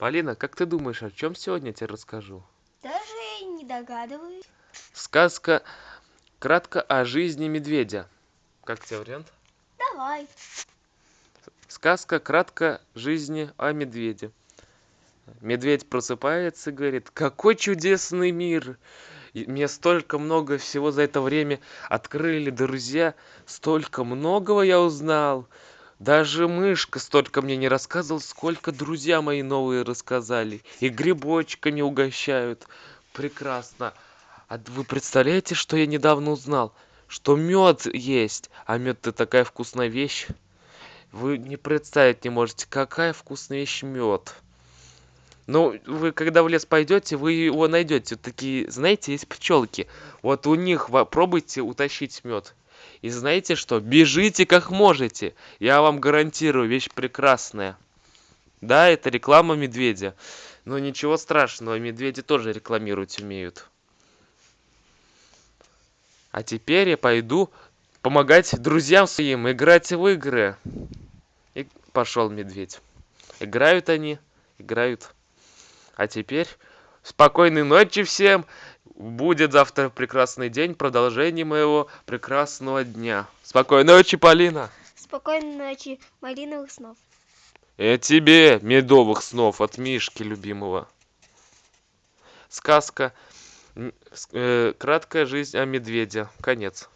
Полина, как ты думаешь, о чем сегодня я тебе расскажу? Даже не догадываюсь. Сказка кратко о жизни медведя. Как тебе вариант? Давай. Сказка кратко жизни о медведе. Медведь просыпается и говорит, какой чудесный мир! И Мне столько много всего за это время открыли друзья, столько многого я узнал. Даже мышка столько мне не рассказывал, сколько друзья мои новые рассказали. И грибочками угощают. Прекрасно. А вы представляете, что я недавно узнал? Что мед есть. А мед это такая вкусная вещь. Вы не представить не можете, какая вкусная вещь мед. Ну, вы когда в лес пойдете, вы его найдете. Вот такие, знаете, есть пчелки. Вот у них попробуйте утащить мед. И знаете что? Бежите как можете. Я вам гарантирую, вещь прекрасная. Да, это реклама медведя. Но ничего страшного, медведи тоже рекламировать умеют. А теперь я пойду помогать друзьям своим играть в игры. И пошел медведь. Играют они, играют. А теперь спокойной ночи всем. Будет завтра прекрасный день, продолжение моего прекрасного дня. Спокойной ночи, Полина. Спокойной ночи, малиновых снов. И тебе медовых снов от Мишки любимого. Сказка э, «Краткая жизнь о медведе». Конец.